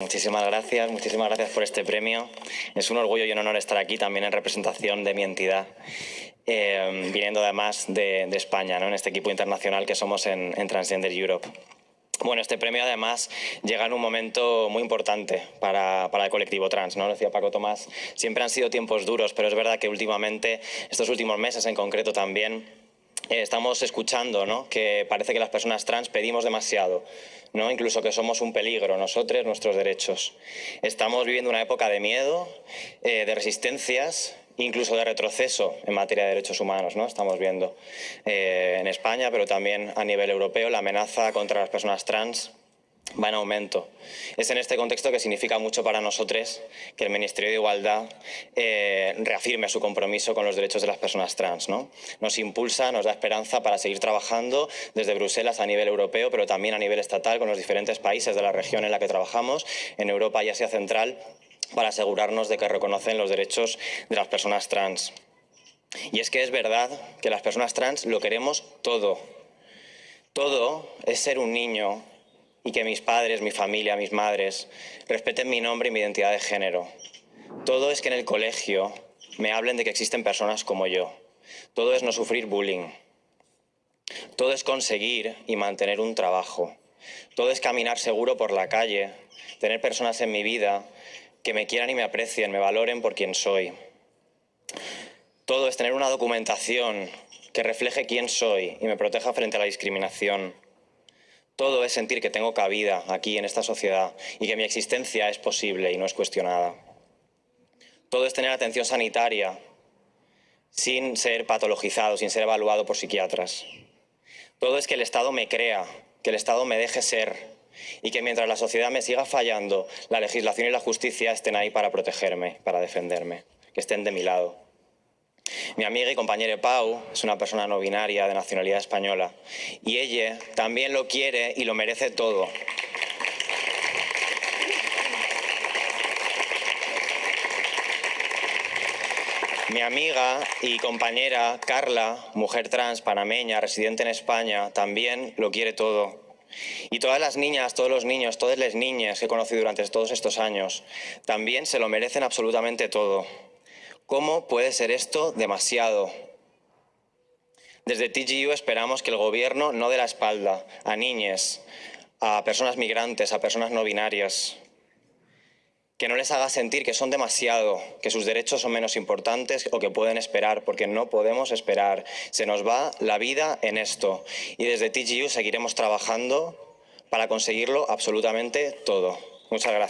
Muchísimas gracias, muchísimas gracias por este premio. Es un orgullo y un honor estar aquí también en representación de mi entidad, eh, viniendo además de, España, ¿no? en este equipo internacional que somos en, Transgender Europe. Bueno, este premio además llega en un momento muy importante para, para, el colectivo trans, ¿no? Lo decía Paco Tomás, siempre han sido tiempos duros, pero es verdad que últimamente, estos últimos meses en concreto también, estamos escuchando ¿no? que parece que las personas trans pedimos demasiado, ¿no? incluso que somos un peligro, nosotros, nuestros derechos. Estamos viviendo una época de miedo, eh, de resistencias, incluso de retroceso en materia de derechos humanos. ¿no? Estamos viendo eh, en España, pero también a nivel europeo, la amenaza contra las personas trans va en aumento. Es en este contexto que significa mucho para nosotros que el Ministerio de Igualdad eh, reafirme su compromiso con los derechos de las personas trans. ¿no? Nos impulsa, nos da esperanza para seguir trabajando desde Bruselas a nivel europeo, pero también a nivel estatal con los diferentes países de la región en la que trabajamos, en Europa y Asia Central, para asegurarnos de que reconocen los derechos de las personas trans. Y es que es verdad que las personas trans lo queremos todo. Todo es ser un niño y que mis padres, mi familia, mis madres respeten mi nombre y mi identidad de género. Todo es que en el colegio me hablen de que existen personas como yo. Todo es no sufrir bullying. Todo es conseguir y mantener un trabajo. Todo es caminar seguro por la calle, tener personas en mi vida que me quieran y me aprecien, me valoren por quien soy. Todo es tener una documentación que refleje quién soy y me proteja frente a la discriminación. Todo es sentir que tengo cabida aquí en esta sociedad y que mi existencia es posible y no es cuestionada. Todo es tener atención sanitaria sin ser patologizado, sin ser evaluado por psiquiatras. Todo es que el Estado me crea, que el Estado me deje ser y que mientras la sociedad me siga fallando, la legislación y la justicia estén ahí para protegerme, para defenderme, que estén de mi lado. Mi amiga y compañera Pau es una persona no binaria de nacionalidad española y ella también lo quiere y lo merece todo. Mi amiga y compañera Carla, mujer trans panameña, residente en España, también lo quiere todo. Y todas las niñas, todos los niños, todas las niñas que he conocido durante todos estos años, también se lo merecen absolutamente todo. ¿Cómo puede ser esto demasiado? Desde TGU esperamos que el Gobierno no dé la espalda a niñas, a personas migrantes, a personas no binarias, que no les haga sentir que son demasiado, que sus derechos son menos importantes o que pueden esperar, porque no podemos esperar. Se nos va la vida en esto. Y desde TGU seguiremos trabajando para conseguirlo absolutamente todo. Muchas gracias.